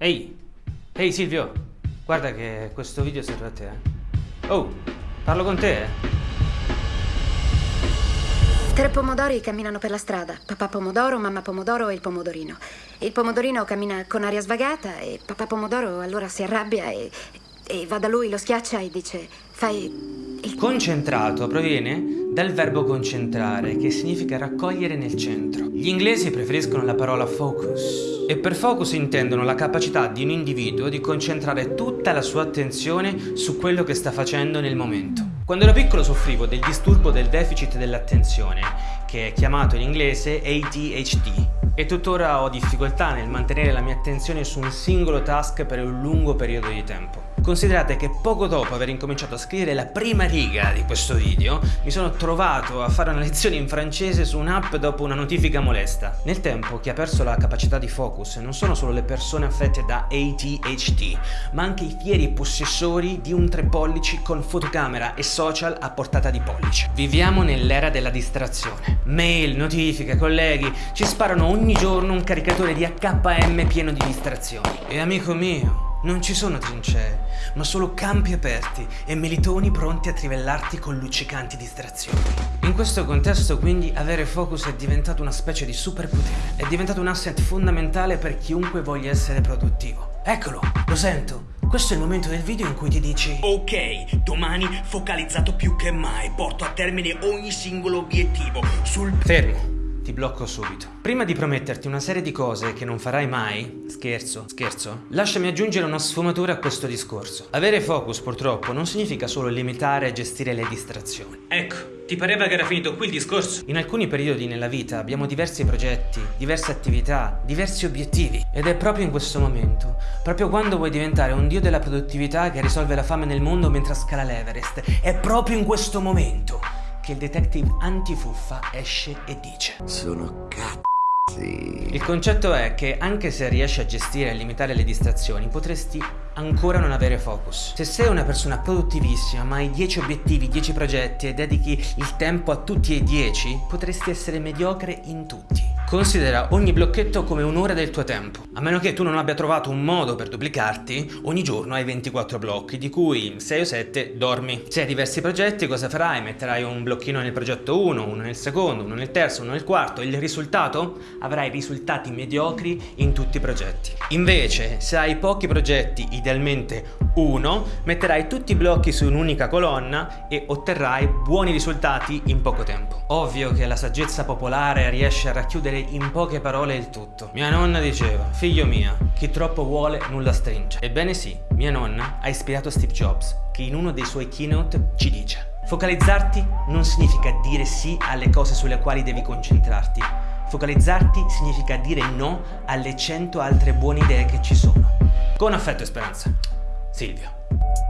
Ehi, ehi Silvio, guarda che questo video serve a te. eh. Oh, parlo con te, eh. Tre pomodori camminano per la strada. Papà pomodoro, mamma pomodoro e il pomodorino. Il pomodorino cammina con aria svagata e papà pomodoro allora si arrabbia e, e va da lui, lo schiaccia e dice fai il... Concentrato proviene dal verbo concentrare, che significa raccogliere nel centro. Gli inglesi preferiscono la parola focus e per focus intendono la capacità di un individuo di concentrare tutta la sua attenzione su quello che sta facendo nel momento. Quando ero piccolo soffrivo del disturbo del deficit dell'attenzione, che è chiamato in inglese ADHD, e tuttora ho difficoltà nel mantenere la mia attenzione su un singolo task per un lungo periodo di tempo. Considerate che poco dopo aver incominciato a scrivere la prima riga di questo video, mi sono trovato a fare una lezione in francese su un'app dopo una notifica molesta. Nel tempo chi ha perso la capacità di focus non sono solo le persone affette da ADHD, ma anche i fieri possessori di un tre pollici con fotocamera e social a portata di pollice. Viviamo nell'era della distrazione. Mail, notifiche, colleghi, ci sparano ogni giorno un caricatore di HM pieno di distrazioni. E amico mio, non ci sono trincee, ma solo campi aperti e melitoni pronti a trivellarti con luccicanti distrazioni. In questo contesto quindi avere focus è diventato una specie di superpotere, è diventato un asset fondamentale per chiunque voglia essere produttivo. Eccolo, lo sento, questo è il momento del video in cui ti dici Ok, domani focalizzato più che mai, porto a termine ogni singolo obiettivo sul... Fermo, ti blocco subito. Prima di prometterti una serie di cose che non farai mai, scherzo, scherzo, lasciami aggiungere una sfumatura a questo discorso. Avere focus purtroppo non significa solo limitare e gestire le distrazioni. Ecco, ti pareva che era finito qui il discorso? In alcuni periodi nella vita abbiamo diversi progetti, diverse attività, diversi obiettivi. Ed è proprio in questo momento, proprio quando vuoi diventare un dio della produttività che risolve la fame nel mondo mentre scala l'Everest, è proprio in questo momento che il detective antifuffa esce e dice Sono cazzi. Il concetto è che anche se riesci a gestire e limitare le distrazioni potresti ancora non avere focus. Se sei una persona produttivissima ma hai 10 obiettivi, 10 progetti e dedichi il tempo a tutti e 10 potresti essere mediocre in tutti. Considera ogni blocchetto come un'ora del tuo tempo. A meno che tu non abbia trovato un modo per duplicarti, ogni giorno hai 24 blocchi, di cui 6 o 7 dormi. Se hai diversi progetti, cosa farai? Metterai un blocchino nel progetto 1, uno nel secondo, uno nel terzo, uno nel quarto. Il risultato? Avrai risultati mediocri in tutti i progetti. Invece, se hai pochi progetti, idealmente uno, metterai tutti i blocchi su un'unica colonna e otterrai buoni risultati in poco tempo. Ovvio che la saggezza popolare riesce a racchiudere in poche parole il tutto. Mia nonna diceva, figlio mio, chi troppo vuole nulla stringe. Ebbene sì, mia nonna ha ispirato Steve Jobs, che in uno dei suoi keynote ci dice Focalizzarti non significa dire sì alle cose sulle quali devi concentrarti. Focalizzarti significa dire no alle 100 altre buone idee che ci sono. Con affetto e speranza. Silvio.